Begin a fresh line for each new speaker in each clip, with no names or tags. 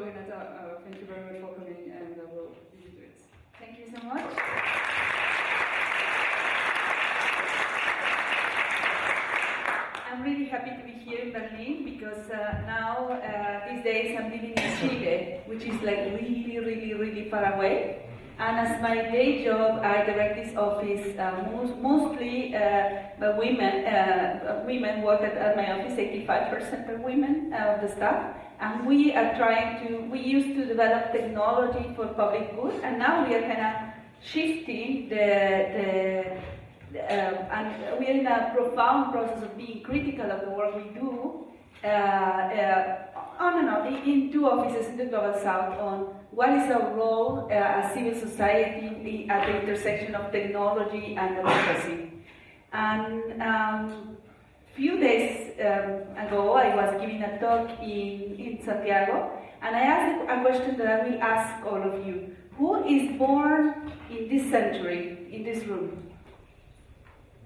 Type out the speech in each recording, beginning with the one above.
Renata, uh, thank you very much for coming and uh, we'll leave it.
Thank you so much. I'm really happy to be here in Berlin because uh, now, uh, these days, I'm living in Chile, which is like really, really, really far away. And as my day job, I direct this office uh, most, mostly uh, women. Uh, women work at, at, my office, 85% are women uh, of the staff. And we are trying to, we used to develop technology for public good, and now we are kind of shifting the, the uh, and we are in a profound process of being critical of the work we do uh, uh, on and on in two offices in the global south on what is our role uh, as civil society at the intersection of technology and democracy. And um, few days um, ago, I was giving a talk in, in Santiago, and I asked a question that I will ask all of you. Who is born in this century, in this room?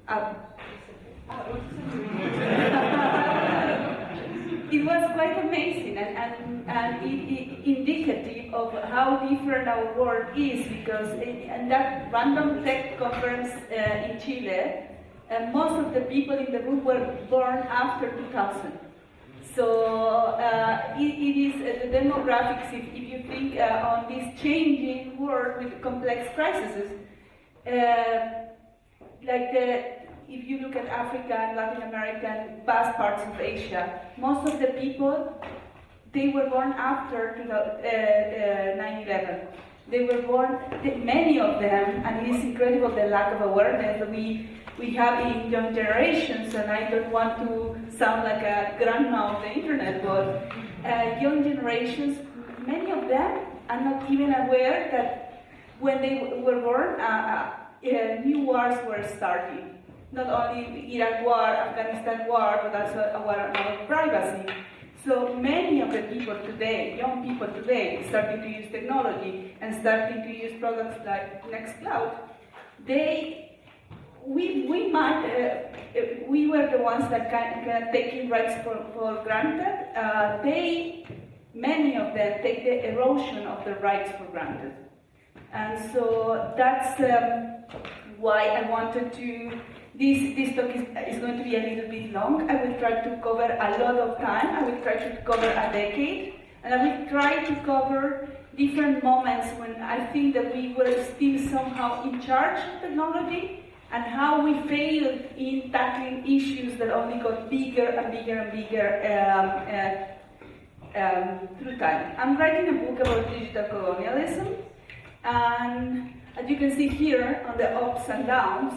Uh, it was quite amazing and, and, and it, it indicative of how different our world is because in, that random tech conference uh, in Chile, uh, most of the people in the room were born after 2000. So uh, it, it is uh, the demographics, if, if you think uh, on this changing world with complex crises, uh, like the if you look at Africa and Latin America and vast parts of Asia, most of the people, they were born after 9-11. Uh, uh, they were born, many of them, and it is incredible the lack of awareness we, we have in young generations, and I don't want to sound like a grandma of the internet, but uh, young generations, many of them are not even aware that when they were born, uh, uh, new wars were starting not only Iraq war, Afghanistan war, but also a war about privacy. So many of the people today, young people today, starting to use technology and starting to use products like Nextcloud, they, we, we might, uh, we were the ones that kind of taking rights for, for granted. Uh, they, many of them take the erosion of the rights for granted. And so that's um, why I wanted to this, this talk is, is going to be a little bit long. I will try to cover a lot of time. I will try to cover a decade. And I will try to cover different moments when I think that we were still somehow in charge of technology and how we failed in tackling issues that only got bigger and bigger and bigger um, uh, um, through time. I'm writing a book about digital colonialism, and as you can see here on the ups and downs,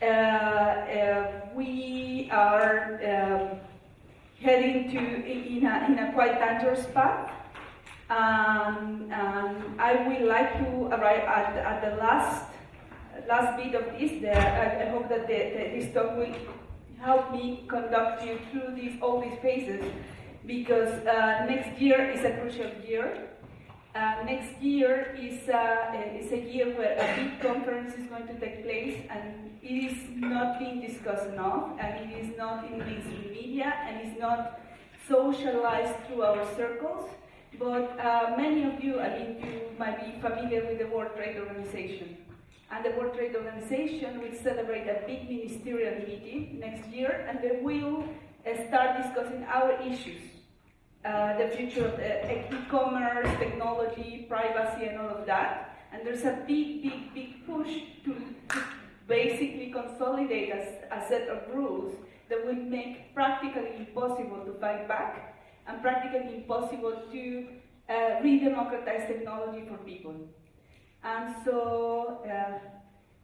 uh, uh, we are um, heading to in a, in a quite dangerous path. Um, and I would like to arrive at, at the last last bit of this. The, I, I, hope that the, the, this talk will help me conduct you through these all these phases because uh, next year is a crucial year. Uh, next year is, uh, is a year where a big conference is going to take place and it is not being discussed enough and it is not in mainstream media and it's not socialized through our circles. But uh, many of you, I mean, you might be familiar with the World Trade Organization. And the World Trade Organization will celebrate a big ministerial meeting next year and they will uh, start discussing our issues uh, the future of e-commerce, technology, privacy, and all of that. And there's a big, big, big push to, to basically consolidate a, a, set of rules that will make practically impossible to fight back and practically impossible to uh, re-democratize technology for people. And so, uh,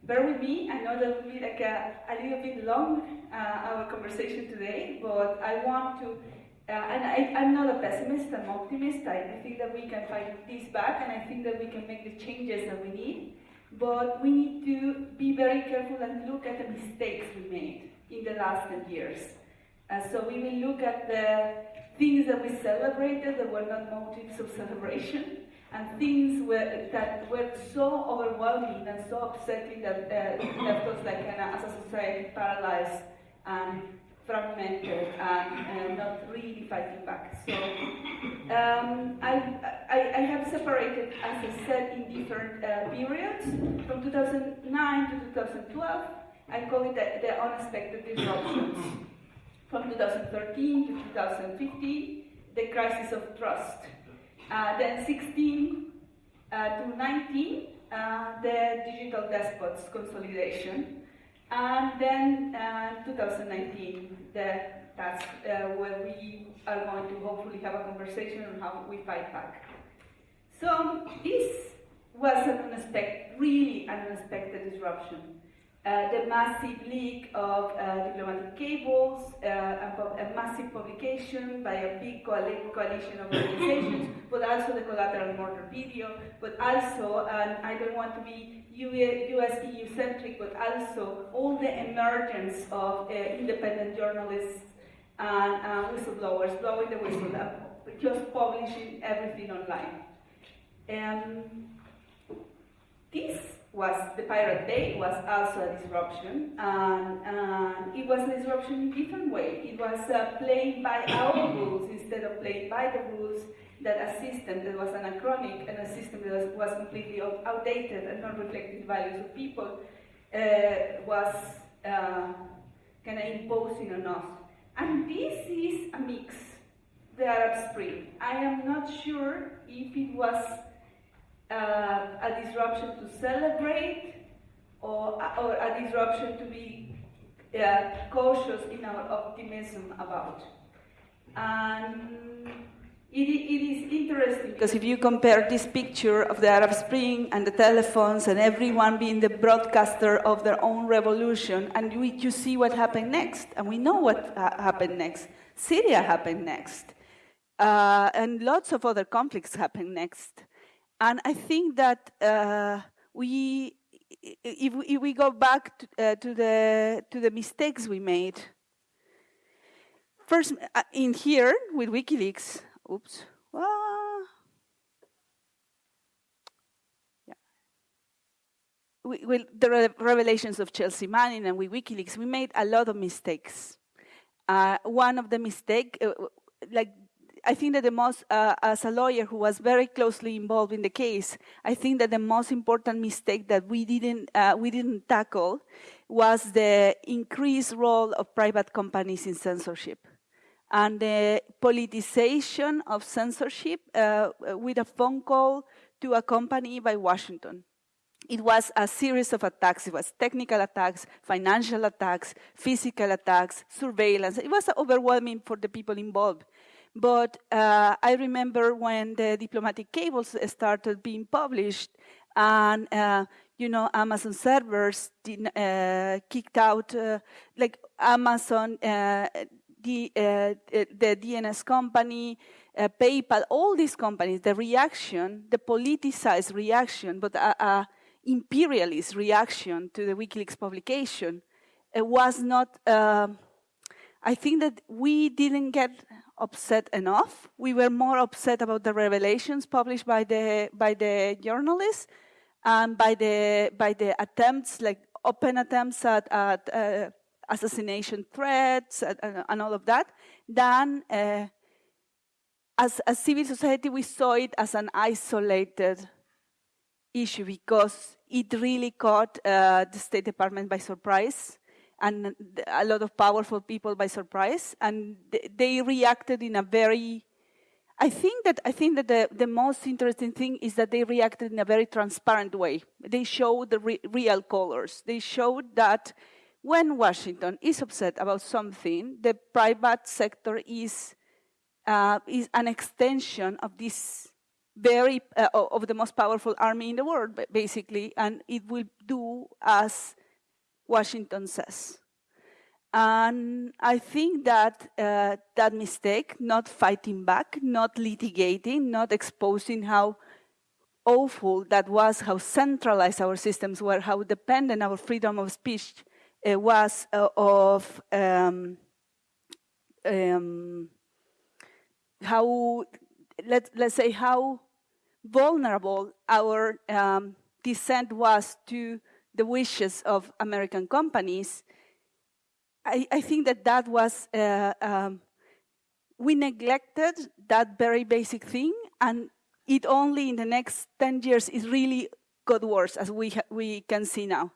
bear with me, I know that will be like a, a little bit long, uh, our conversation today, but I want to uh, and I, am not a pessimist, I'm optimist. I, I, think that we can fight this back and I think that we can make the changes that we need. But we need to be very careful and look at the mistakes we made in the last 10 years. Uh, so we will look at the things that we celebrated that were not motives of celebration and things were, that were so overwhelming and so upsetting that uh, left us like an, as a society paralyzed and fragmented and, and not really fighting back. So um, I, I, I, have separated, as I said, in different uh, periods. From 2009 to 2012, I call it the, the unexpected disruptions. From 2013 to 2015, the crisis of trust. Uh, then 16 uh, to 19, uh, the digital despots consolidation. And then uh, 2019, the, that's where we are going to hopefully have a conversation on how we fight back. So this was an unexpected, really an unexpected disruption. Uh, the massive leak of uh, diplomatic cables, uh, a, a, massive publication by a big coalition of organizations, but also the collateral murder video, but also, and I don't want to be US EU centric, but also all the emergence of uh, independent journalists and uh, whistleblowers blowing the whistle, uh, just publishing everything online. Um, this was the Pirate Bay was also a disruption, and, and it was a disruption in a different way. It was uh, played by our rules instead of played by the rules that a system that was anachronic and a system that was, was completely outdated and not reflecting the values of people uh, was uh, kind of imposing on us. And this is a mix, the Arab Spring. I am not sure if it was uh, a disruption to celebrate or, or a disruption to be uh, cautious in our optimism about. And it, it is interesting because if you compare this picture of the Arab Spring and the telephones and everyone being the broadcaster of their own revolution, and we, you see what happened next, and we know what uh, happened next. Syria happened next, uh, and lots of other conflicts happened next. And I think that uh, we, if, if, we go back to, uh, to, the, to the mistakes we made, first uh, in here with WikiLeaks, oops, ah, yeah. We, the revelations of Chelsea Manning and with WikiLeaks, we made a lot of mistakes. Uh, one of the mistake, uh, like I think that the most, uh, as a lawyer who was very closely involved in the case, I think that the most important mistake that we didn't uh, we didn't tackle was the increased role of private companies in censorship and the politicization of censorship uh, with a phone call to a company by Washington. It was a series of attacks. It was technical attacks, financial attacks, physical attacks, surveillance. It was overwhelming for the people involved. But uh, I remember when the diplomatic cables started being published, and uh, you know Amazon servers did, uh, kicked out, uh, like Amazon, uh, the uh, the DNS company, PayPal, all these companies. The reaction, the politicized reaction, but a imperialist reaction to the WikiLeaks publication, was not. Um, I think that we didn't get upset enough. We were more upset about the revelations published by the by the journalists and by the by the attempts, like open attempts at, at uh, assassination threats and, and, all of that, than uh, as a civil society we saw it as an isolated issue because it really caught uh, the State Department by surprise and a lot of powerful people by surprise, and they reacted in a very I think that I think that the, the most interesting thing is that they reacted in a very transparent way. They showed the re real colors. They showed that when Washington is upset about something, the private sector is uh, is an extension of this very uh, of the most powerful army in the world, basically, and it will do as Washington says. And I think that uh, that mistake, not fighting back, not litigating, not exposing how awful that was, how centralized our systems were, how dependent our freedom of speech uh, was uh, of um, um, how, let, let's say, how vulnerable our um, dissent was to the wishes of American companies, I, I think that that was, uh, um, we neglected that very basic thing, and it only in the next 10 years is really got worse, as we, we can see now.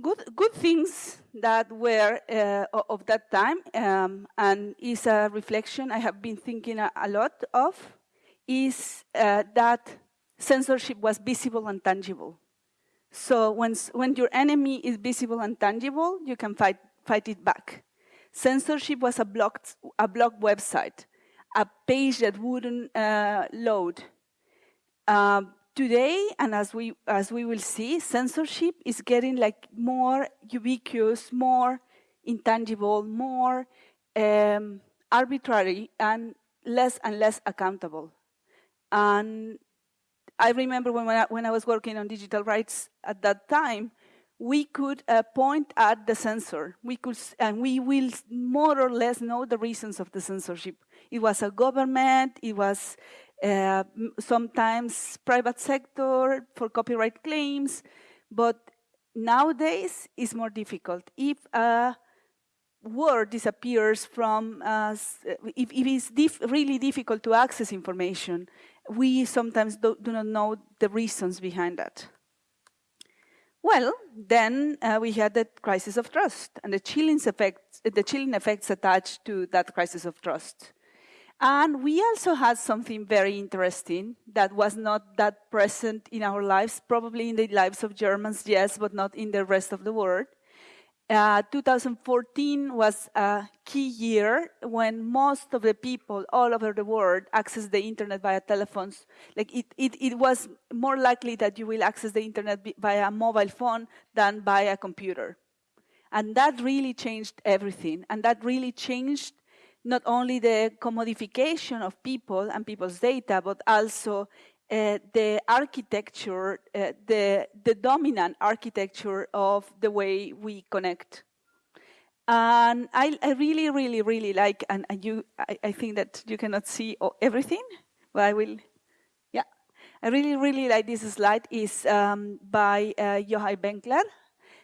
Good, good things that were uh, of that time, um, and is a reflection I have been thinking a, a lot of, is uh, that censorship was visible and tangible. So when, when your enemy is visible and tangible, you can fight, fight it back. Censorship was a blocked, a blocked website, a page that wouldn't uh, load. Um, today, and as we, as we will see, censorship is getting like more ubiquitous, more intangible, more um, arbitrary, and less and less accountable. And I remember when, when I, when I was working on digital rights at that time, we could uh, point at the censor. We could, and we will more or less know the reasons of the censorship. It was a government. It was uh, sometimes private sector for copyright claims, but nowadays it's more difficult. If a word disappears from, uh, if, if it's dif really difficult to access information, we sometimes do, do not know the reasons behind that. Well, then uh, we had the crisis of trust and the chilling the chilling effects attached to that crisis of trust. And we also had something very interesting that was not that present in our lives, probably in the lives of Germans, yes, but not in the rest of the world. Uh, 2014 was a key year when most of the people all over the world access the internet via telephones. Like it, it, it was more likely that you will access the internet via a mobile phone than by a computer. And that really changed everything. And that really changed not only the commodification of people and people's data, but also uh, the architecture, uh, the, the dominant architecture of the way we connect. And I, I really, really, really like, and, and you, I, I, think that you cannot see everything, but I will, yeah. I really, really like this slide is um, by uh, Benkler.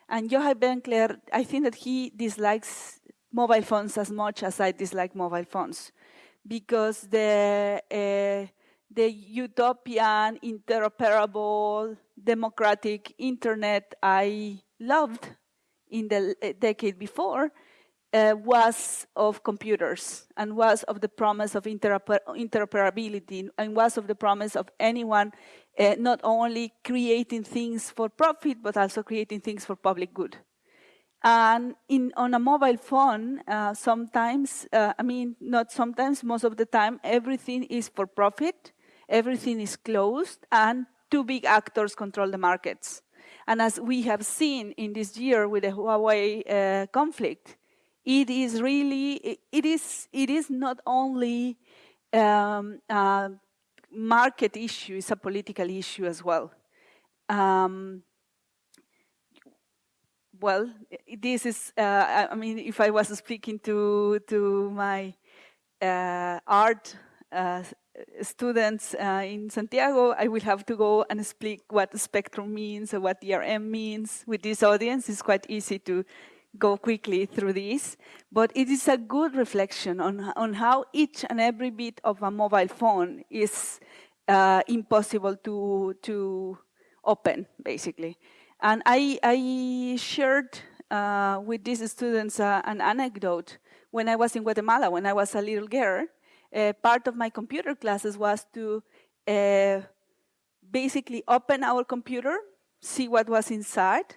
And Yochai Benkler, I think that he dislikes mobile phones as much as I dislike mobile phones because the uh, the utopian, interoperable, democratic internet I loved in the uh, decade before uh, was of computers and was of the promise of interoper interoperability and was of the promise of anyone uh, not only creating things for profit but also creating things for public good. And in, on a mobile phone, uh, sometimes, I mean, not sometimes, most of the time, everything is for profit, everything is closed, and two big actors control the markets. And as we have seen in this year with the Huawei uh, conflict, it is really, it is, it is not only um, a market issue, it's a political issue as well. Um, well, this is, uh, I mean, if I was speaking to, to my uh, art uh, students uh, in Santiago, I will have to go and speak what spectrum means or what DRM means. With this audience, it's quite easy to go quickly through this, but it is a good reflection on, on how each and every bit of a mobile phone is uh, impossible to, to open, basically. And I, I shared uh, with these students uh, an anecdote when I was in Guatemala, when I was a little girl. Uh, part of my computer classes was to uh, basically open our computer, see what was inside,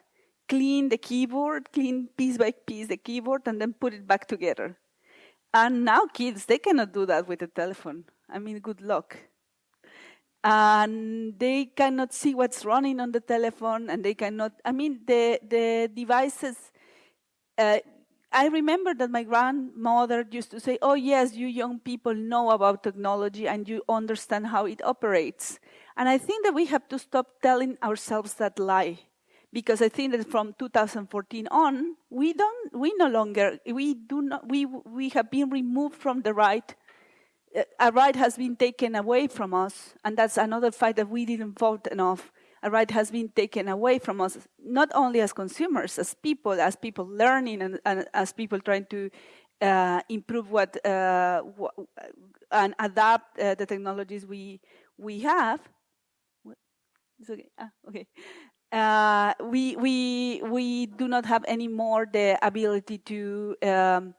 clean the keyboard, clean piece by piece the keyboard, and then put it back together. And now kids, they cannot do that with a telephone. I mean, good luck and they cannot see what's running on the telephone and they cannot i mean the the devices uh, i remember that my grandmother used to say oh yes you young people know about technology and you understand how it operates and i think that we have to stop telling ourselves that lie because i think that from 2014 on we don't we no longer we do not we we have been removed from the right a right has been taken away from us, and that's another fact that we didn't vote enough. A right has been taken away from us, not only as consumers, as people, as people learning, and, and as people trying to uh, improve what uh, and adapt uh, the technologies we we have, it's okay, ah, okay. Uh, we, we, we do not have anymore the ability to um,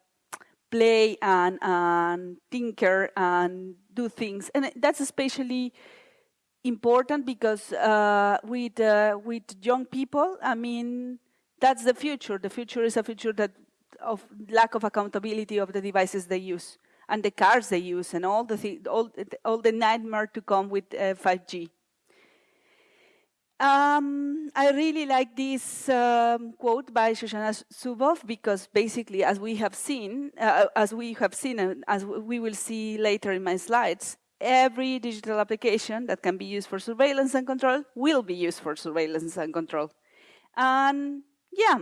play and, and tinker and do things. And that's especially important because uh, with, uh, with young people, I mean, that's the future. The future is a future that of lack of accountability of the devices they use and the cars they use and all the, th all, all the nightmare to come with 5G. Uh, um, I really like this um, quote by Shoshana Zuboff because basically, as we have seen, uh, as we have seen, and as we will see later in my slides, every digital application that can be used for surveillance and control will be used for surveillance and control. And yeah,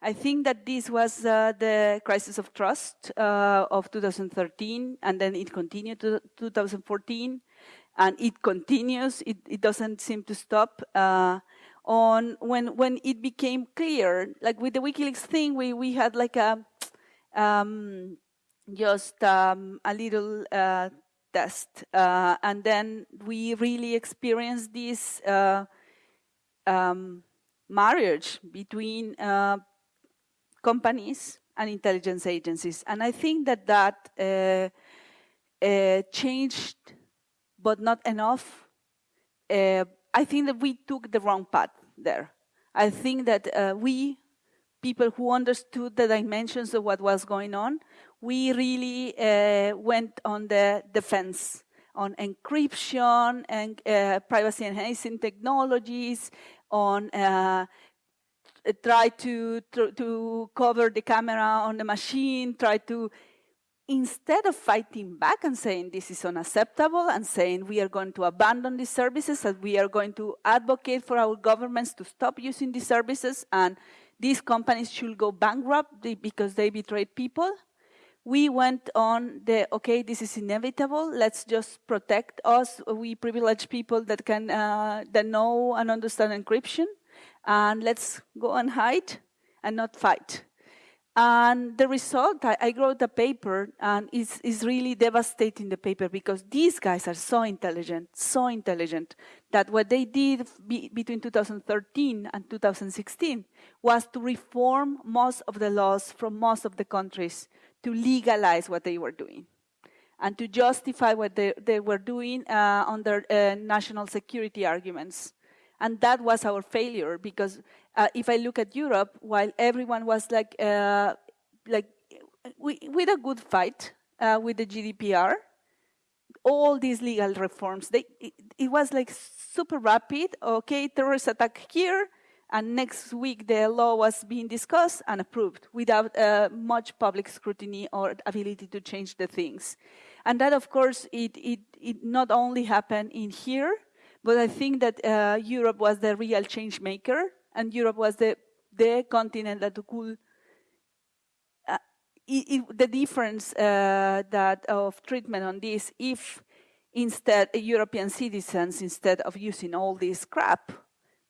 I think that this was uh, the crisis of trust uh, of 2013, and then it continued to 2014 and it continues. It, it doesn't seem to stop. Uh, on when when it became clear, like with the WikiLeaks thing, we we had like a um, just um, a little uh, test, uh, and then we really experienced this uh, um, marriage between uh, companies and intelligence agencies, and I think that that uh, changed but not enough. Uh, I think that we took the wrong path there. I think that uh, we, people who understood the dimensions of what was going on, we really uh, went on the defense on encryption and uh, privacy enhancing technologies, on uh, try to, to, to cover the camera on the machine, try to instead of fighting back and saying this is unacceptable and saying we are going to abandon these services and we are going to advocate for our governments to stop using these services and these companies should go bankrupt because they betrayed people, we went on the, okay, this is inevitable, let's just protect us, we privileged people that can, uh, that know and understand encryption, and let's go and hide and not fight. And the result, I, I wrote a paper, and it's, it's really devastating, the paper, because these guys are so intelligent, so intelligent, that what they did be, between 2013 and 2016 was to reform most of the laws from most of the countries to legalize what they were doing and to justify what they, they were doing uh, under uh, national security arguments. And that was our failure because uh, if I look at Europe, while everyone was like, uh, like we, with a good fight uh, with the GDPR, all these legal reforms, they, it, it, was like super rapid. Okay, terrorist attack here, and next week the law was being discussed and approved without uh, much public scrutiny or ability to change the things. And that, of course, it, it, it not only happened in here, but I think that uh, Europe was the real change maker, and Europe was the, the continent that could. Uh, it, the difference uh, that of treatment on this, if instead European citizens, instead of using all this crap,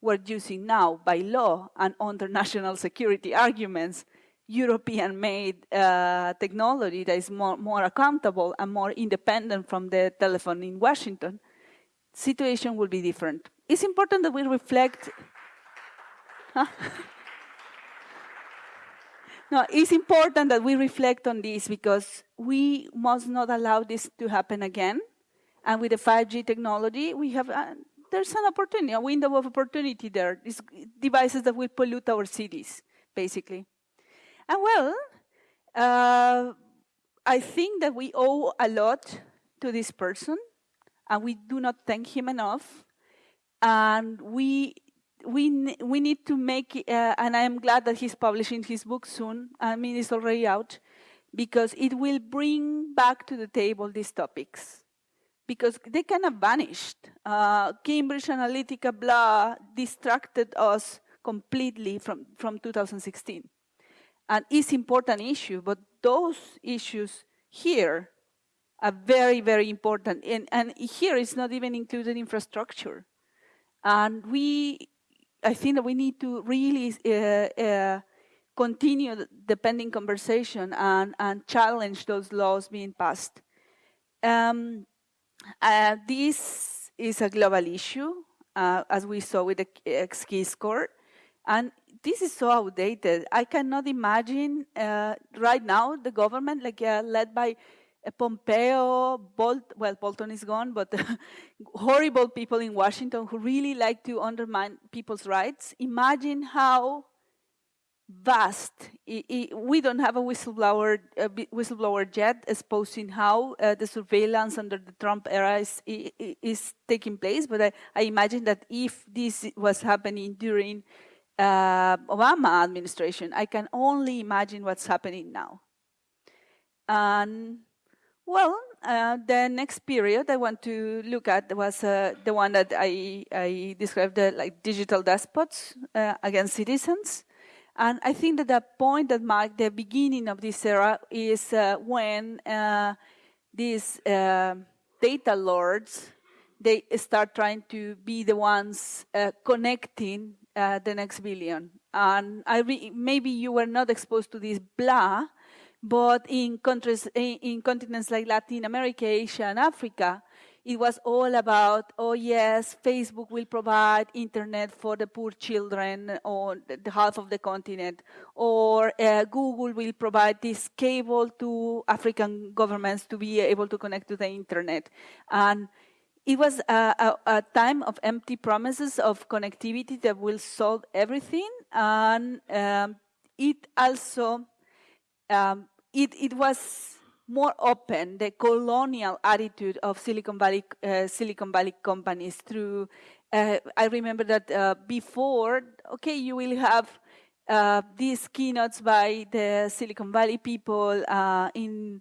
were using now by law and under national security arguments, European made uh, technology that is more, more accountable and more independent from the telephone in Washington, situation will be different. It's important that we reflect. no, it's important that we reflect on this because we must not allow this to happen again. And with the 5G technology, we have uh, there's an opportunity, a window of opportunity there. These devices that will pollute our cities, basically. And well, uh, I think that we owe a lot to this person and we do not thank him enough. And we we we need to make, uh, and I am glad that he's publishing his book soon. I mean, it's already out, because it will bring back to the table these topics, because they kind of vanished. Uh, Cambridge Analytica, blah, distracted us completely from from 2016, and it's important issue. But those issues here are very, very important. And, and here it's not even included infrastructure. And we, I think that we need to really uh, uh, continue the pending conversation and, and challenge those laws being passed. Um, uh, this is a global issue, uh, as we saw with the XKeyscore. And this is so outdated. I cannot imagine uh, right now the government, like uh, led by uh, Pompeo, Bolt, well, Bolton is gone, but horrible people in Washington who really like to undermine people's rights. Imagine how vast. We don't have a whistleblower whistleblower yet exposing how uh, the surveillance under the Trump era is, is taking place. But I, I, imagine that if this was happening during uh, Obama administration, I can only imagine what's happening now. And well, uh, the next period I want to look at was uh, the one that I, I described uh, like digital despots uh, against citizens. And I think that the point that marked the beginning of this era is uh, when uh, these uh, data lords they start trying to be the ones uh, connecting uh, the next billion. And maybe you were not exposed to this blah, but in countries in, in continents like Latin America, Asia, and Africa, it was all about, oh yes, Facebook will provide internet for the poor children on the half of the continent, or uh, Google will provide this cable to African governments to be able to connect to the internet. And it was a, a, a time of empty promises of connectivity that will solve everything, and um, it also um, it, it was more open the colonial attitude of Silicon Valley uh, Silicon Valley companies through. Uh, I remember that uh, before, okay, you will have uh, these keynotes by the Silicon Valley people uh, in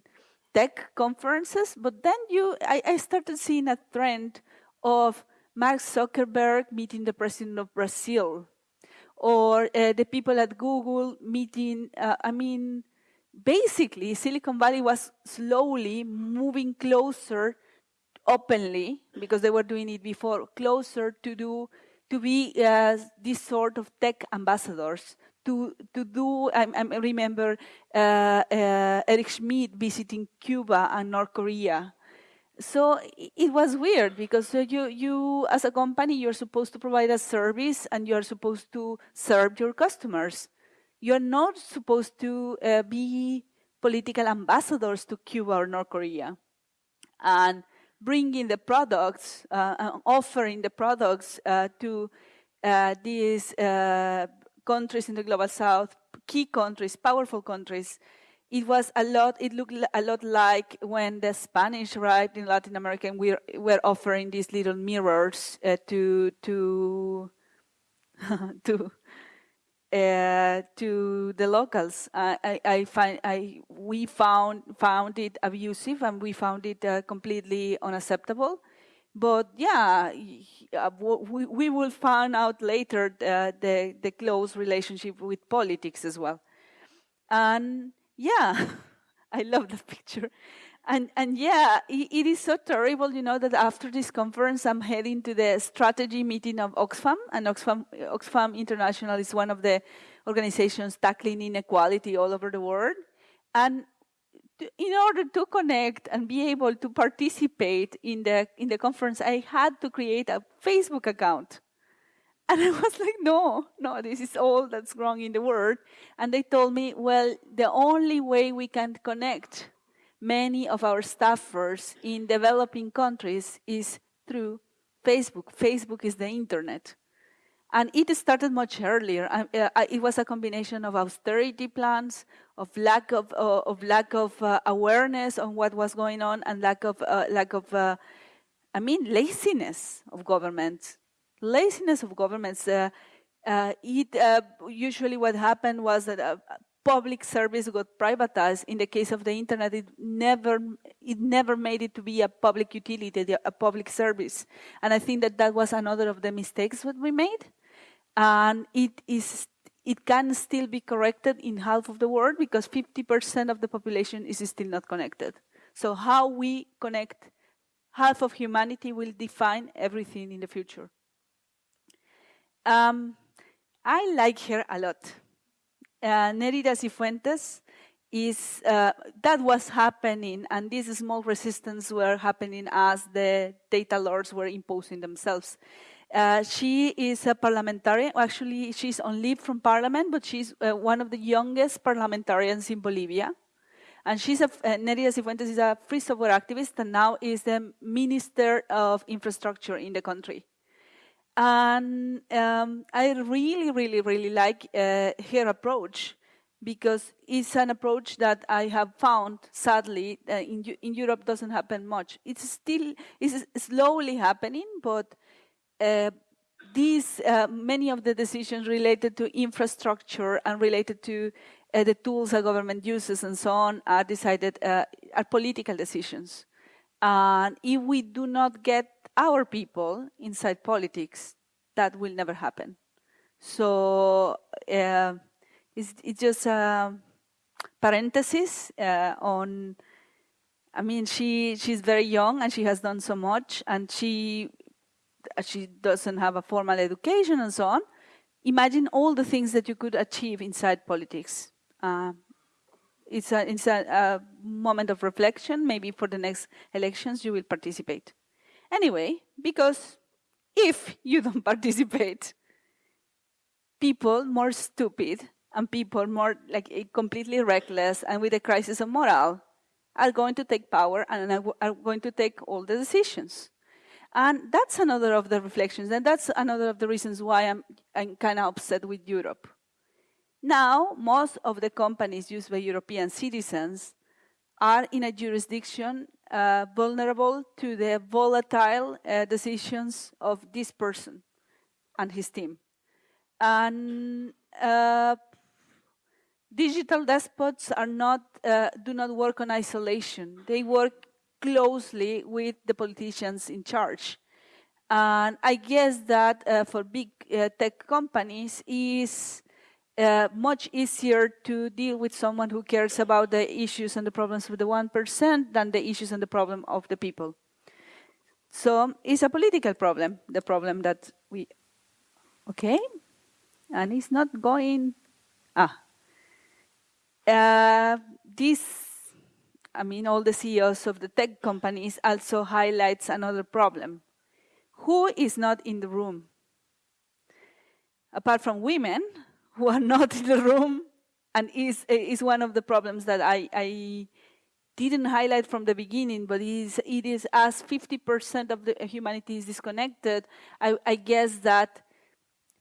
tech conferences, but then you, I, I, started seeing a trend of Mark Zuckerberg meeting the president of Brazil, or uh, the people at Google meeting. I mean basically, Silicon Valley was slowly moving closer openly, because they were doing it before, closer to do to be uh, this sort of tech ambassadors. To to do, I, I remember uh, uh, Eric Schmidt visiting Cuba and North Korea. So it was weird because you you as a company you're supposed to provide a service and you're supposed to serve your customers you're not supposed to uh, be political ambassadors to Cuba or North Korea. And bringing the products, uh, offering the products uh, to uh, these uh, countries in the global south, key countries, powerful countries, it was a lot, it looked a lot like when the Spanish arrived in Latin America and we were offering these little mirrors uh, to, to, to, uh, to the locals. I, I, find I we found found it abusive and we found it uh, completely unacceptable. But yeah, uh, we, we will find out later the, the, the close relationship with politics as well. And yeah, I love that picture. And, and yeah, it, it is so terrible, you know, that after this conference, I'm heading to the strategy meeting of Oxfam. And Oxfam, Oxfam International is one of the organizations tackling inequality all over the world. And in order to connect and be able to participate in the, in the conference, I had to create a Facebook account. And I was like, no, no, this is all that's wrong in the world. And they told me, well, the only way we can connect many of our staffers in developing countries is through Facebook. Facebook is the internet. And it started much earlier. Uh, it was a combination of austerity plans, of lack of, uh, of lack of uh, awareness on what was going on, and lack of uh, lack of, uh, I mean, laziness of governments. Laziness of governments. Uh, it usually what happened was that public service got privatized. In the case of the internet, it never it never made it to be a public utility, a public service. And I think that that was another of the mistakes that we made. And it is it can still be corrected in half of the world because 50% of the population is still not connected. So how we connect half of humanity will define everything in the future. Um, I like her a lot uh, Nélida Sifuentes is uh, that was happening, and these small resistance were happening as the data lords were imposing themselves. Uh, she is a parliamentarian. Actually, she's on leave from parliament, but she's uh, one of the youngest parliamentarians in Bolivia. And she's a, uh, Nélida Sifuentes is a free software activist and now is the Minister of Infrastructure in the country. And um, I really, really, really like uh, her approach because it's an approach that I have found, sadly, uh, in, in Europe doesn't happen much. It's still it's slowly happening, but uh, these uh, many of the decisions related to infrastructure and related to uh, the tools a government uses and so on are decided uh, are political decisions. And if we do not get our people inside politics, that will never happen. So uh, it's, it's, just a parenthesis uh, on. I mean, she she's very young and she has done so much, and she she doesn't have a formal education and so on. Imagine all the things that you could achieve inside politics. Uh, it's a, it's a, a, moment of reflection. Maybe for the next elections you will participate. Anyway, because if you don't participate, people more stupid and people more like eh, completely reckless and with a crisis of morale are going to take power and are going to take all the decisions. And that's another of the reflections, and that's another of the reasons why I'm, I'm kind of upset with Europe. Now, most of the companies used by European citizens are in a jurisdiction uh, vulnerable to the volatile uh, decisions of this person and his team. And uh, digital despots are not, uh, do not work on isolation. They work closely with the politicians in charge. And I guess that uh, for big tech companies is uh, much easier to deal with someone who cares about the issues and the problems of the 1% than the issues and the problem of the people. So it's a political problem, the problem that we, okay? And it's not going, ah. Uh, this, I mean, all the CEOs of the tech companies also highlights another problem. Who is not in the room? Apart from women, who are not in the room and is, is one of the problems that I, I didn't highlight from the beginning, but it is, it is as 50% of the humanity is disconnected, I, I guess that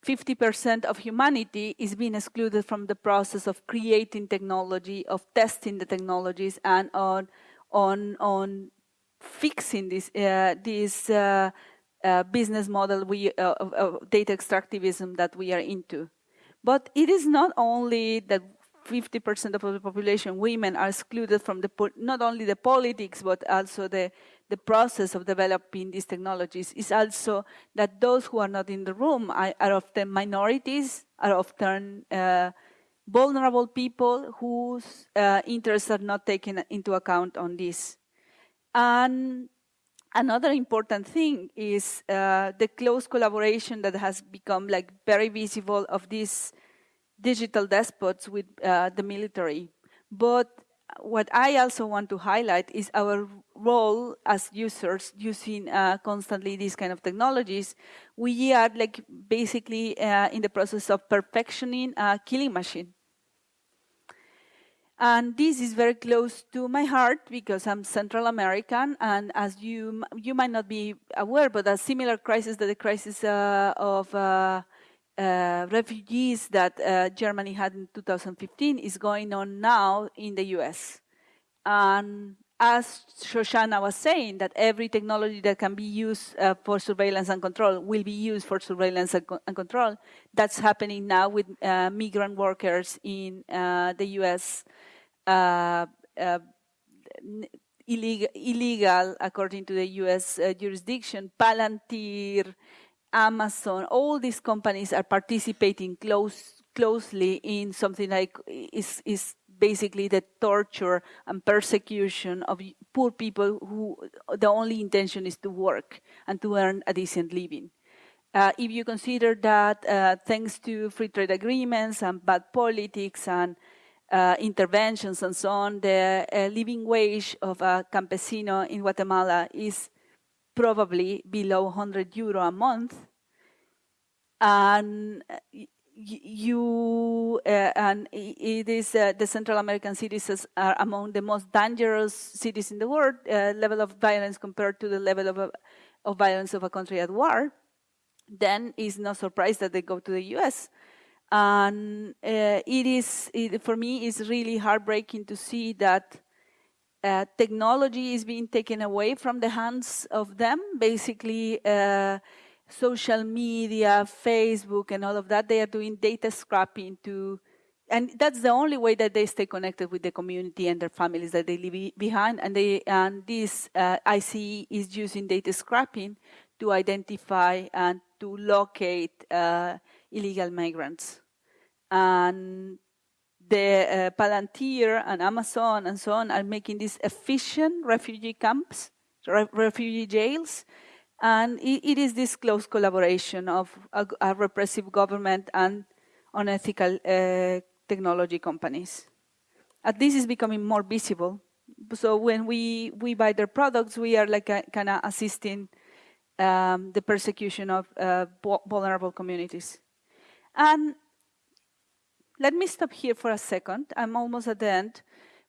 50% of humanity is being excluded from the process of creating technology, of testing the technologies, and on, on, on fixing this, uh, this uh, uh, business model we, uh, of, of data extractivism that we are into. But it is not only that 50% of the population, women, are excluded from the not only the politics but also the the process of developing these technologies. Is also that those who are not in the room are, are often minorities, are often uh, vulnerable people whose uh, interests are not taken into account on this. And another important thing is uh, the close collaboration that has become like very visible of these digital despots with uh, the military. But what I also want to highlight is our role as users using uh, constantly these kind of technologies. We are like basically uh, in the process of perfectioning a killing machine. And this is very close to my heart because I'm Central American, and as you you might not be aware, but a similar crisis, that the crisis uh, of uh, uh, refugees that uh, Germany had in 2015 is going on now in the US. And as Shoshana was saying, that every technology that can be used uh, for surveillance and control will be used for surveillance and, co and control. That's happening now with uh, migrant workers in uh, the US. Uh, illegal, illegal, according to the US jurisdiction, Palantir, Amazon, all these companies are participating close, closely in something like is, is basically the torture and persecution of poor people who the only intention is to work and to earn a decent living. Uh, if you consider that uh, thanks to free trade agreements and bad politics and uh, interventions and so on, the uh, living wage of a campesino in Guatemala is probably below 100 euro a month. And you uh, and it is uh, the Central American cities are among the most dangerous cities in the world. Uh, level of violence compared to the level of, of violence of a country at war. Then it's no surprise that they go to the U.S. And uh, it is it, for me it's really heartbreaking to see that uh, technology is being taken away from the hands of them. Basically uh, social media, Facebook, and all of that, they are doing data scrapping to, and that's the only way that they stay connected with the community and their families that they leave behind. And they and this uh, ICE is using data scrapping to identify and to locate uh, illegal migrants. And the uh, Palantir and Amazon and so on are making these efficient refugee camps, re refugee jails, and it, it is this close collaboration of a, a repressive government and unethical uh, technology companies. And this is becoming more visible. So when we, we buy their products, we are like kind of assisting um, the persecution of uh, vulnerable communities. And let me stop here for a second. I'm almost at the end.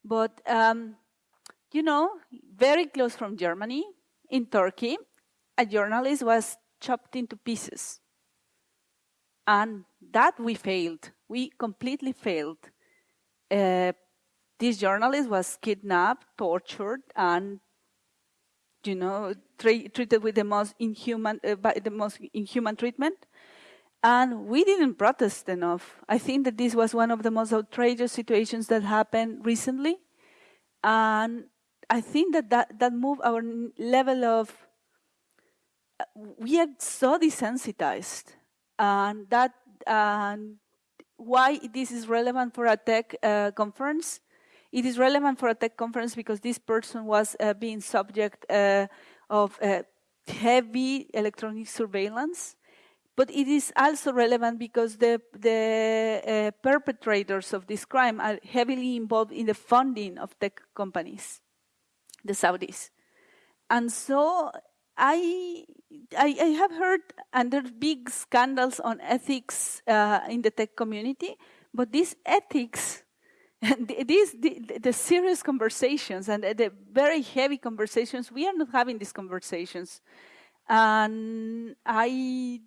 But, um, you know, very close from Germany, in Turkey, a journalist was chopped into pieces. And that we failed. We completely failed. Uh, this journalist was kidnapped, tortured, and you know treated with the most inhuman, uh, by the most inhuman treatment. And we didn't protest enough. I think that this was one of the most outrageous situations that happened recently. And I think that that, that moved our level of we are so desensitized, and that and why this is relevant for a tech uh, conference. It is relevant for a tech conference because this person was uh, being subject uh, of uh, heavy electronic surveillance, but it is also relevant because the the uh, perpetrators of this crime are heavily involved in the funding of tech companies, the Saudis, and so I, I, I have heard under big scandals on ethics uh, in the tech community, but these ethics, these the, the, serious conversations and the very heavy conversations, we are not having these conversations, and I,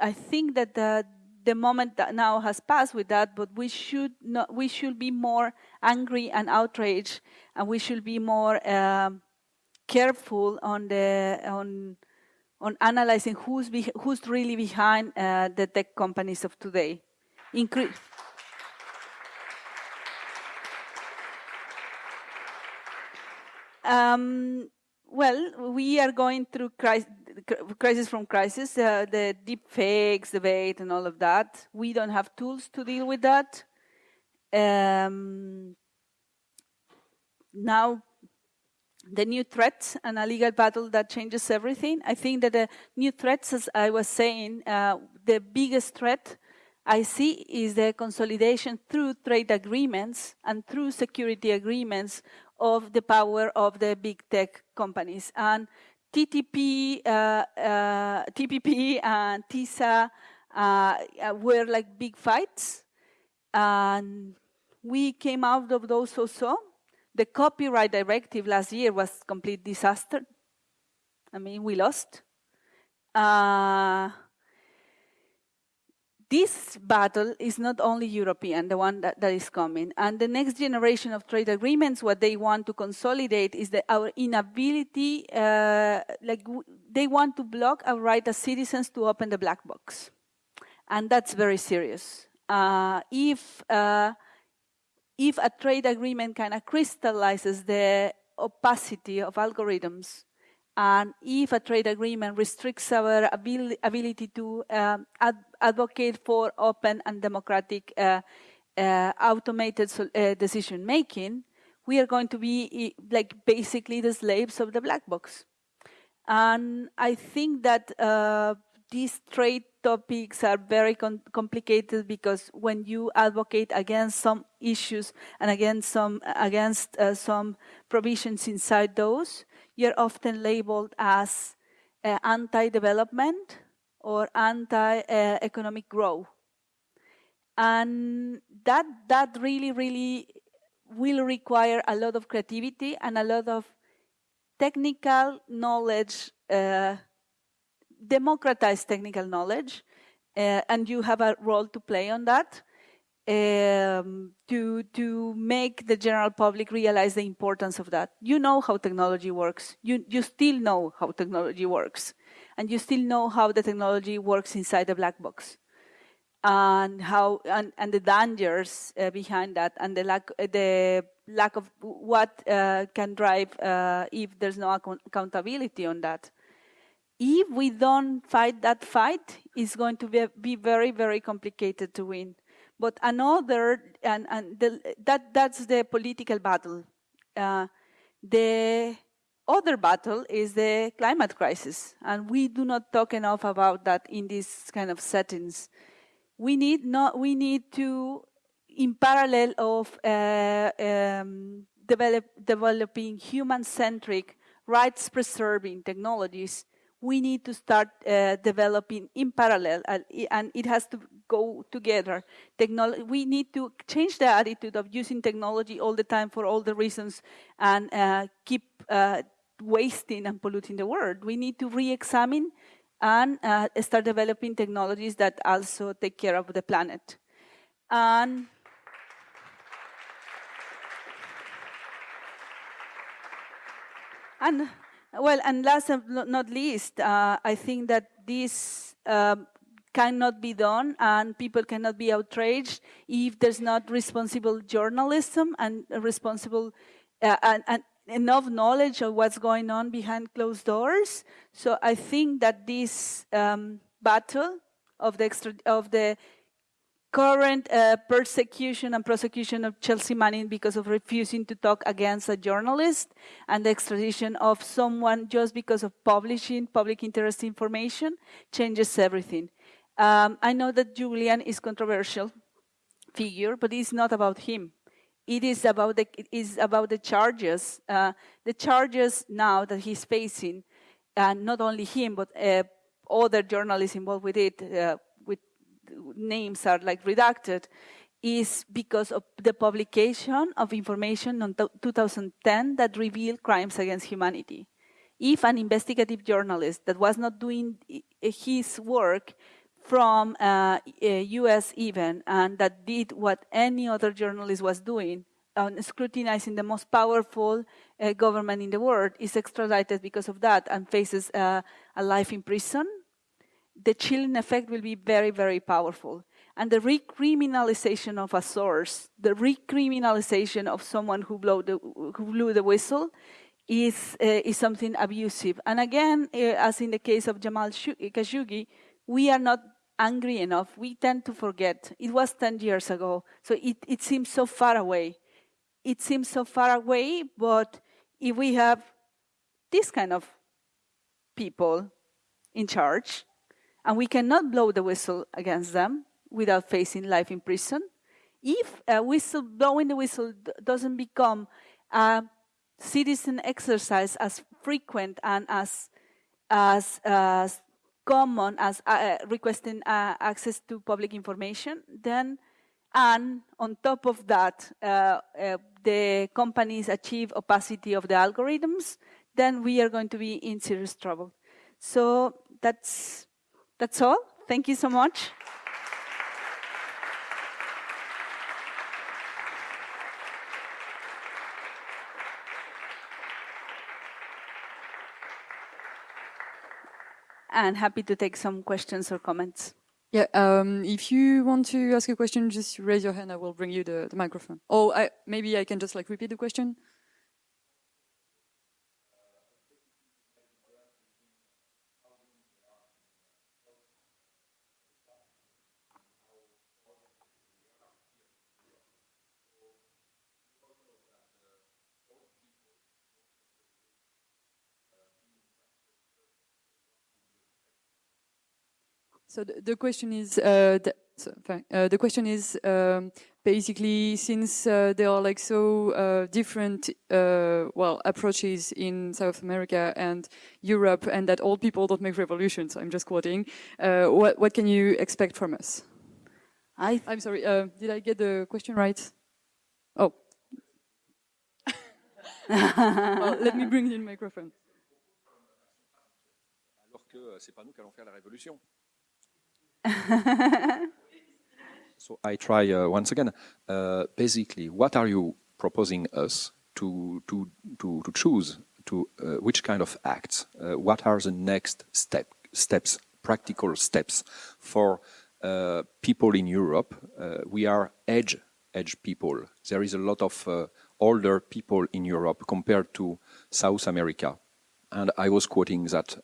I think that the the moment that now has passed with that, but we should not, we should be more angry and outraged, and we should be more. Um, careful on the on on analyzing who's be, who's really behind uh, the tech companies of today. Incre um, well, we are going through crisis, crisis from crisis, uh, the deep fakes debate and all of that. We don't have tools to deal with that. Um, now the new threats and a legal battle that changes everything. I think that the new threats, as I was saying, uh, the biggest threat I see is the consolidation through trade agreements and through security agreements of the power of the big tech companies. And TTP, uh, uh, TPP and TISA uh, were like big fights. And we came out of those also the copyright directive last year was a complete disaster. I mean, we lost. Uh, this battle is not only European, the one that, that is coming. And the next generation of trade agreements, what they want to consolidate is that our inability, uh, like they want to block our right as citizens to open the black box. And that's very serious. Uh, if uh, if a trade agreement kind of crystallizes the opacity of algorithms, and if a trade agreement restricts our ability to um, ad advocate for open and democratic uh, uh, automated uh, decision making, we are going to be like basically the slaves of the black box. And I think that uh, these trade topics are very com complicated because when you advocate against some issues and against some against uh, some provisions inside those, you're often labeled as uh, anti-development or anti-economic growth, and that that really really will require a lot of creativity and a lot of technical knowledge uh, democratize technical knowledge, uh, and you have a role to play on that um, to to make the general public realize the importance of that. You know how technology works. You you still know how technology works, and you still know how the technology works inside the black box, and how and, and the dangers uh, behind that, and the lack the lack of what uh, can drive uh, if there's no accountability on that if we don't fight that fight, it's going to be, be very, very complicated to win. But another, and, and the, that, that's the political battle. Uh, the other battle is the climate crisis, and we do not talk enough about that in these kind of settings. We need not, we need to, in parallel of uh, um, develop, developing human-centric, rights-preserving technologies, we need to start uh, developing in parallel, uh, and it has to go together. Technology, we need to change the attitude of using technology all the time for all the reasons and uh, keep uh, wasting and polluting the world. We need to re-examine and uh, start developing technologies that also take care of the planet. And and well, and last but not least, uh, I think that this um, cannot be done and people cannot be outraged if there's not responsible journalism and responsible uh, and, and, enough knowledge of what's going on behind closed doors. So I think that this um, battle of the, extra, of the current uh, persecution and prosecution of Chelsea Manning because of refusing to talk against a journalist and the extradition of someone just because of publishing public interest information changes everything. Um, I know that Julian is controversial figure, but it's not about him. It is about the, it is about the charges. Uh, the charges now that he's facing, and not only him, but uh, other journalists involved with it, uh, names are like redacted is because of the publication of information in 2010 that revealed crimes against humanity. If an investigative journalist that was not doing his work from uh, US even, and that did what any other journalist was doing, on scrutinizing the most powerful uh, government in the world, is extradited because of that and faces uh, a life in prison the chilling effect will be very, very powerful. And the recriminalization of a source, the recriminalization of someone who, the, who blew the whistle, is, uh, is something abusive. And again, uh, as in the case of Jamal Khashoggi, we are not angry enough. We tend to forget. It was 10 years ago, so it, it seems so far away. It seems so far away, but if we have this kind of people in charge, and we cannot blow the whistle against them without facing life in prison. If a whistle, blowing the whistle doesn't become a citizen exercise as frequent and as, as, as common as uh, requesting uh, access to public information, then, and on top of that, uh, uh the companies achieve opacity of the algorithms, then we are going to be in serious trouble. So that's that's all. Thank you so much. and happy to take some questions or comments.
Yeah, um, if you want to ask a question, just raise your hand. I will bring you the, the microphone. Oh, I, maybe I can just like repeat the question. So the, the question is, uh, the, so, uh, the question is um, basically since uh, there are like so uh, different, uh, well, approaches in South America and Europe, and that old people don't make revolutions. I'm just quoting. Uh, what what can you expect from us?
I
I'm sorry. did I get the question right? Oh. well, let me bring in the microphone.
Alors que c'est pas nous qui allons faire la révolution. so I try uh, once again. Uh, basically, what are you proposing us to to to, to choose? To uh, which kind of acts? Uh, what are the next step steps, practical steps for uh, people in Europe? Uh, we are edge edge people. There is a lot of older people in Europe compared to South America. And I was quoting that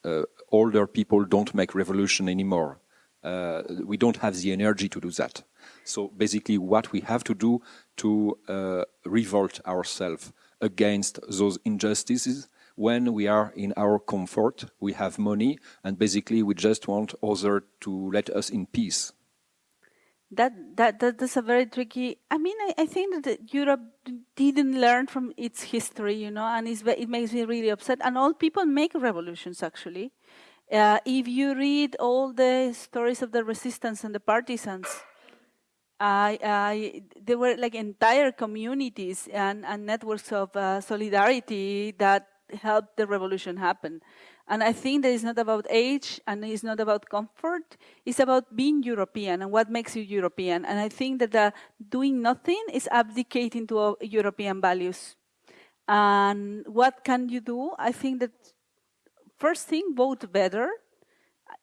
older people don't make revolution anymore uh, we don't have the energy to do that. So basically what we have to do to uh, revolt ourselves against those injustices when we are in our comfort, we have money, and basically we just want others to let us in peace.
That, that, that that's a very tricky. I mean, I, I think that Europe didn't learn from its history, you know, and it makes me really upset. And all people make revolutions, actually. Uh, if you read all the stories of the resistance and the partisans, I, I, there were like entire communities and, and networks of uh, solidarity that helped the revolution happen. And I think that it's not about age and it's not about comfort. It's about being European and what makes you European. And I think that uh, doing nothing is abdicating to European values. And what can you do? I think that first thing, vote better.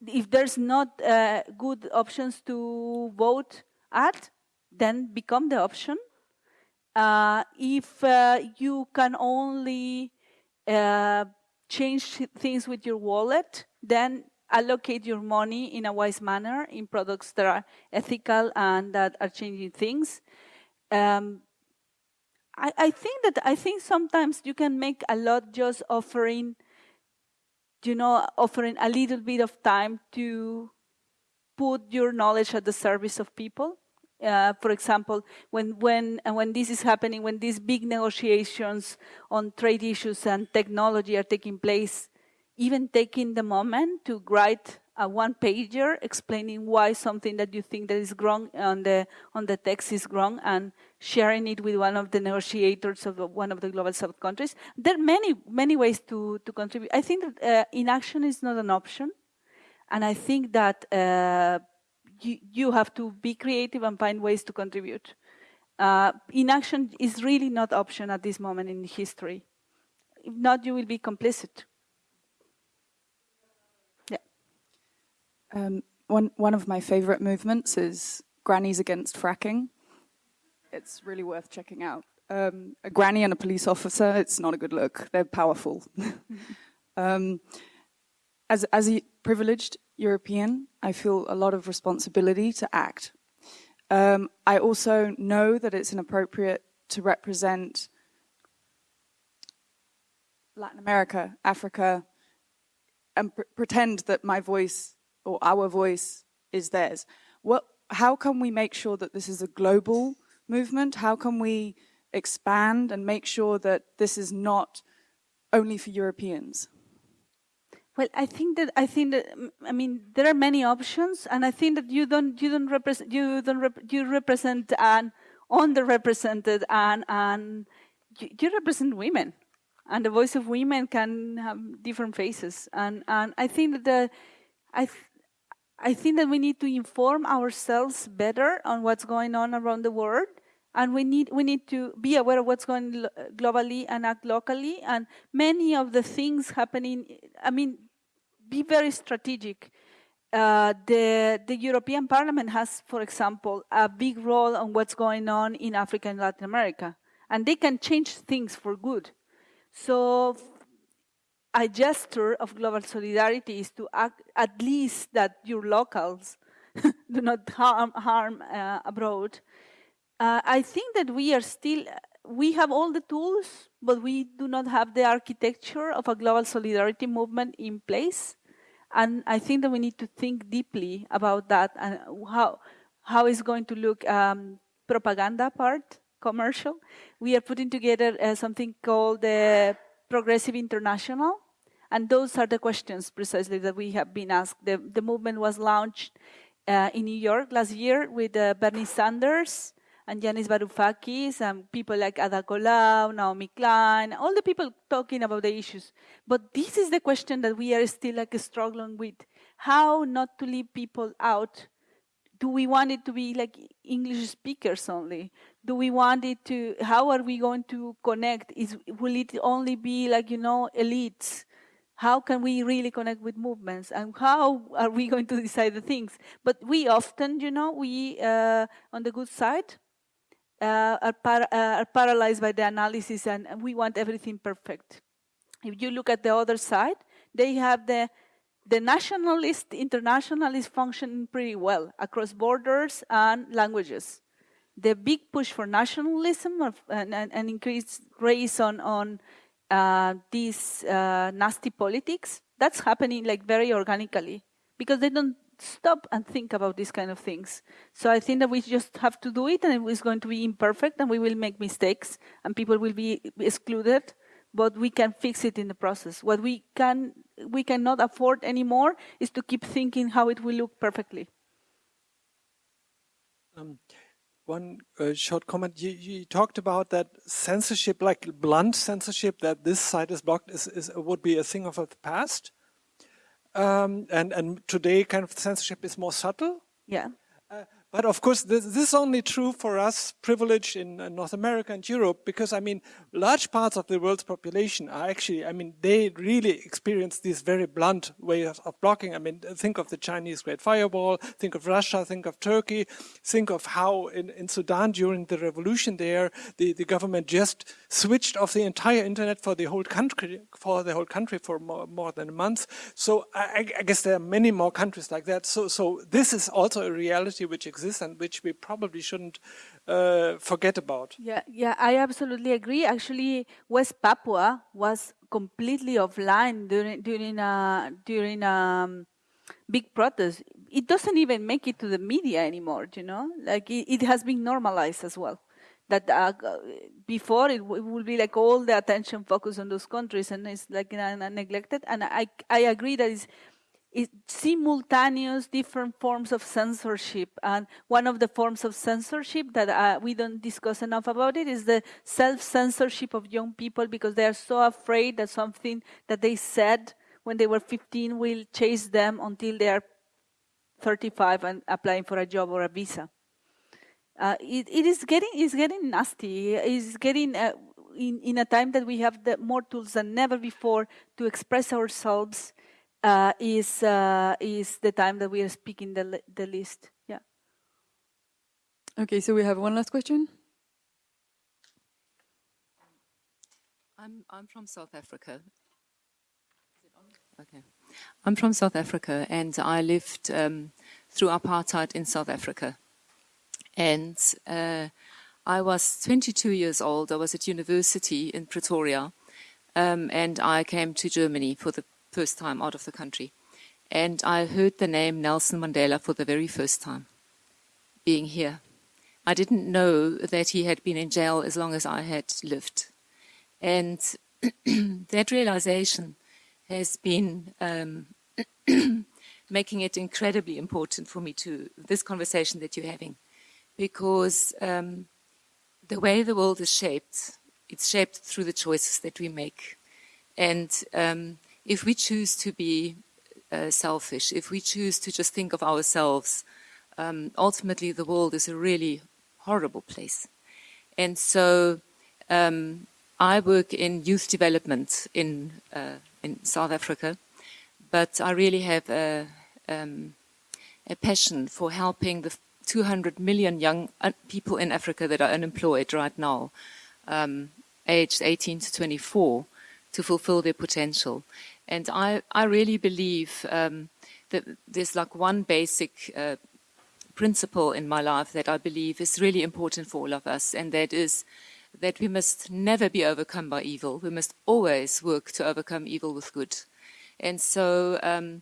If there's not uh, good options to vote at, then become the option. Uh, if uh, you can only uh, change things with your wallet, then allocate your money in a wise manner in products that are ethical and that are changing things. Um, I, I, think that I think sometimes you can make a lot just offering you know, offering a little bit of time to put your knowledge at the service of people. Uh, for example, when when when this is happening, when these big negotiations on trade issues and technology are taking place, even taking the moment to write a one pager explaining why something that you think that is wrong on the on the text is wrong and sharing it with one of the negotiators of one of the global south countries there are many many ways to to contribute. I think that uh, inaction is not an option. And i think that uh, you, you have to be creative and find ways to contribute. Uh, inaction is really not option at this moment in history. If not you will be complicit
Um, one, one of my favorite movements is Grannies Against Fracking. It's really worth checking out. Um, a granny and a police officer, it's not a good look. They're powerful. um, as, as a privileged European, I feel a lot of responsibility to act. Um, I also know that it's inappropriate to represent Latin America, Africa, and pr pretend that my voice or our voice is theirs. What, how can we make sure that this is a global movement? How can we expand and make sure that this is not only for Europeans?
Well, I think that I think that I mean there are many options, and I think that you don't you don't represent you don't rep, you represent an underrepresented and and you, you represent women, and the voice of women can have different faces, and and I think that the I I think that we need to inform ourselves better on what's going on around the world. And we need, we need to be aware of what's going globally and act locally. And many of the things happening, I mean, be very strategic. Uh, the, the European Parliament has, for example, a big role on what's going on in Africa and Latin America. And they can change things for good. So a gesture of global solidarity is to act at least that your locals do not harm, harm uh, abroad. Uh, I think that we are still, we have all the tools, but we do not have the architecture of a global solidarity movement in place. And I think that we need to think deeply about that and how how is going to look um, propaganda part, commercial. We are putting together uh, something called the Progressive International, and those are the questions precisely that we have been asked. The, the movement was launched uh, in New York last year with uh, Bernie Sanders and Yanis Varoufakis and people like Ada Colau, Naomi Klein, all the people talking about the issues. But this is the question that we are still like struggling with. How not to leave people out do we want it to be like English speakers only? Do we want it to, how are we going to connect? Is, will it only be like, you know, elites? How can we really connect with movements? And how are we going to decide the things? But we often, you know, we, uh, on the good side, uh, are, uh, are paralyzed by the analysis and we want everything perfect. If you look at the other side, they have the the nationalist, internationalist function pretty well across borders and languages. The big push for nationalism of, and, and, and, increased race on, on uh, these uh, nasty politics, that's happening like very organically because they don't stop and think about these kind of things. So I think that we just have to do it and it's going to be imperfect and we will make mistakes and people will be excluded but we can fix it in the process. What we can we cannot afford anymore is to keep thinking how it will look perfectly.
Um, one uh, short comment. You, you, talked about that censorship, like blunt censorship, that this site is blocked, is, is would be a thing of the past. Um, and and today, kind of censorship is more subtle.
Yeah.
But of course, this, this, is only true for us privileged in North America and Europe, because I mean, large parts of the world's population are actually, I mean, they really experience these very blunt ways of blocking. I mean, think of the Chinese Great Firewall, think of Russia, think of Turkey, think of how in, in Sudan during the revolution there, the, the government just switched off the entire internet for the whole country, for the whole country for more, more than a month. So I, I guess there are many more countries like that. So, so this is also a reality which and which we probably shouldn't uh, forget about.
Yeah, yeah, I absolutely agree. Actually, West Papua was completely offline during during a during a um, big protest. It doesn't even make it to the media anymore. You know, like it, it has been normalized as well. That uh, before it, it would be like all the attention focused on those countries, and it's like uh, neglected. And I I agree that it's simultaneous different forms of censorship. And one of the forms of censorship that uh, we don't discuss enough about it is the self-censorship of young people because they are so afraid that something that they said when they were 15 will chase them until they are 35 and applying for a job or a visa. Uh, it, it is getting it's getting nasty. It's getting uh, in in a time that we have more tools than never before to express ourselves uh, is uh, is the time that we are speaking the the list. Yeah.
Okay, so we have one last question.
I'm I'm from South Africa. Okay, I'm from South Africa, and I lived um, through apartheid in South Africa, and. Uh, I was 22 years old. I was at university in Pretoria, um, and I came to Germany for the first time out of the country. And I heard the name Nelson Mandela for the very first time, being here. I didn't know that he had been in jail as long as I had lived. And that realization has been um, making it incredibly important for me to this conversation that you're having, because um, the way the world is shaped, it's shaped through the choices that we make. And um, if we choose to be uh, selfish, if we choose to just think of ourselves, um, ultimately the world is a really horrible place. And so um, I work in youth development in, uh, in South Africa, but I really have a, um, a passion for helping the 200 million young uh, people in Africa that are unemployed right now, um, aged 18 to 24, to fulfill their potential. And I, I really believe um, that there's like one basic uh, principle in my life that I believe is really important for all of us, and that is that we must never be overcome by evil. We must always work to overcome evil with good. And so um,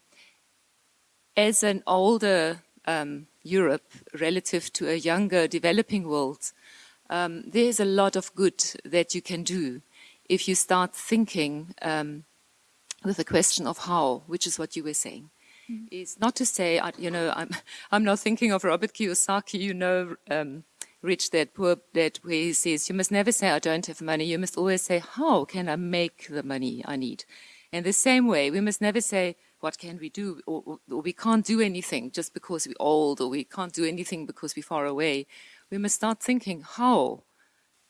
as an older um, Europe relative to a younger developing world, um, there's a lot of good that you can do if you start thinking um, with the question of how, which is what you were saying. Mm. Is not to say, you know, I'm, I'm not thinking of Robert Kiyosaki, you know, um, Rich Dad Poor Dad, where he says, you must never say, I don't have money. You must always say, how can I make the money I need? In the same way, we must never say, what can we do? Or, or, or, we can't do anything just because we're old, or we can't do anything because we're far away. We must start thinking, how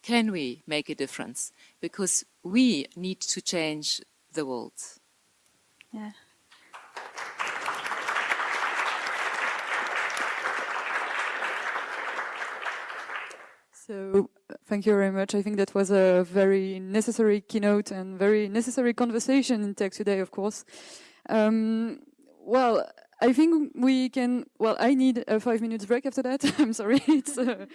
can we make a difference? Because we need to change the world.
Yeah.
So thank you very much. I think that was a very necessary keynote and very necessary conversation in tech today, of course. Um, well, I think we can. Well, I need a five minutes break after that. I'm sorry. it's uh,